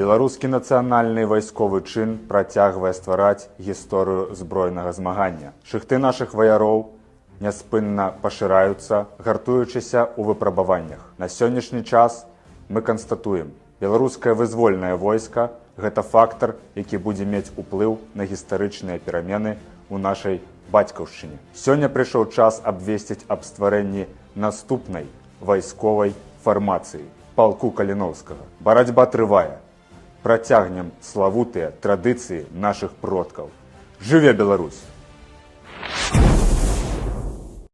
Беларускі нацыянальны вайсковы чын працягвае ствараць гісторыю збройнага змагання. Шыхты нашых ваяроў няспынна пашыраюцца, гартуючыся ў выпрабаваннях. На сённяшні час мы канстатуем, беларускае вызвольнае войска гэта фактар, які будзе мець уплыў на гістарычныя перамены ў нашай бацькаўшчыне. Сёння прыйшоў час абвесціць аб стварэнні наступнай вайсковай фармацыі палку каліноўскага. Барацьба трывае. Працягнем славутыя традыцыі нашых продкаў. Жыве Беларусь!